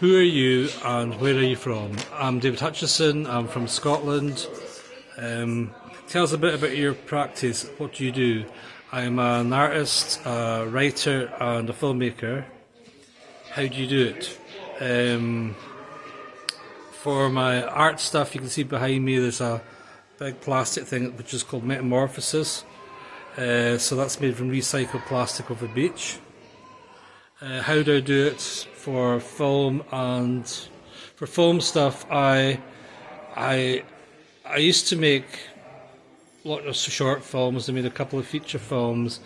Who are you and where are you from? I'm David Hutchison, I'm from Scotland. Um, tell us a bit about your practice. What do you do? I'm an artist, a writer, and a filmmaker. How do you do it? Um, for my art stuff, you can see behind me there's a big plastic thing which is called Metamorphosis. Uh, so that's made from recycled plastic of the beach. Uh, how do I do it for film and for film stuff? I I I used to make lots of short films. I made a couple of feature films,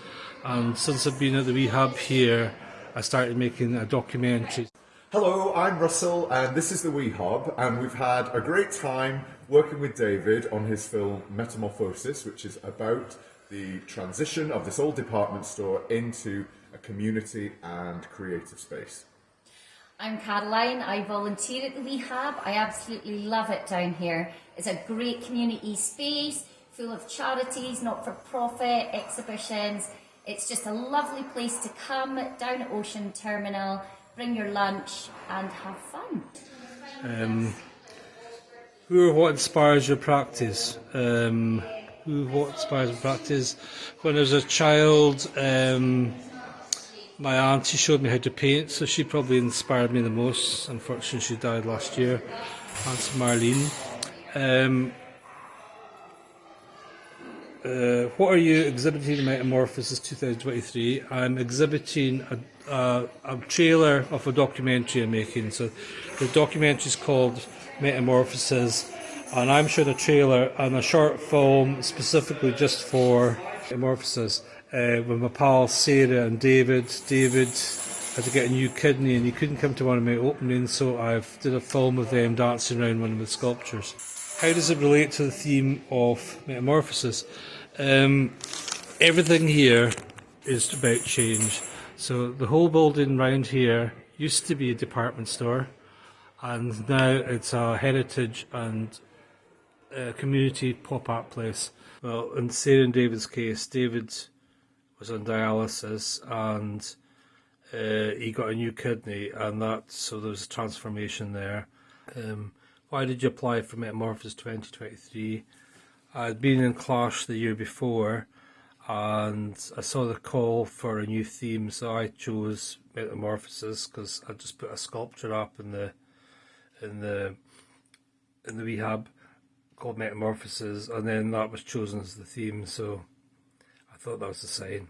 and since I've been at the Wee Hub here, I started making a documentary. Hello, I'm Russell, and this is the Wee Hub, and we've had a great time working with David on his film Metamorphosis, which is about the transition of this old department store into a community and creative space. I'm Caroline. I volunteer at the Wee Hub. I absolutely love it down here. It's a great community space full of charities, not-for-profit, exhibitions. It's just a lovely place to come down at Ocean Terminal, bring your lunch and have fun. Um, who or what inspires your practice? Um, who what inspires your practice? When I was a child, um, my auntie showed me how to paint, so she probably inspired me the most. Unfortunately, she died last year. Aunt Marlene. Um, uh, what are you exhibiting in Metamorphosis 2023? I'm exhibiting a, a, a, trailer of a documentary I'm making. So the documentary is called Metamorphosis, and I'm showing a trailer and a short film specifically just for Metamorphosis uh, with my pals Sarah and David. David had to get a new kidney and he couldn't come to one of my openings, so I've did a film with them dancing around one of the sculptures. How does it relate to the theme of metamorphosis? Um, everything here is about change. So the whole building round here used to be a department store, and now it's a heritage and a community pop-up place. Well, in Sarah and David's case, David was on dialysis and uh, he got a new kidney, and that so there was a transformation there. Um, why did you apply for Metamorphosis 2023? I'd been in Clash the year before, and I saw the call for a new theme, so I chose Metamorphosis because I just put a sculpture up in the in the in the Wee Hub called Metamorphosis, and then that was chosen as the theme. So I thought that was a sign.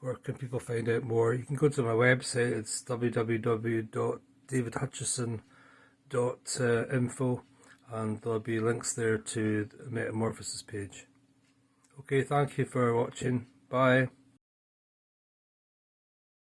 Where can people find out more? You can go to my website. It's www.davidhutchison.info uh, and there'll be links there to the Metamorphosis page. Okay, thank you for watching. Bye.